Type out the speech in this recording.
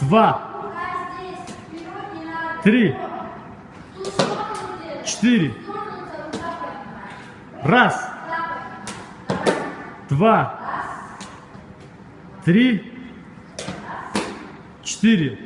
два, три, четыре. Раз, два, три, четыре.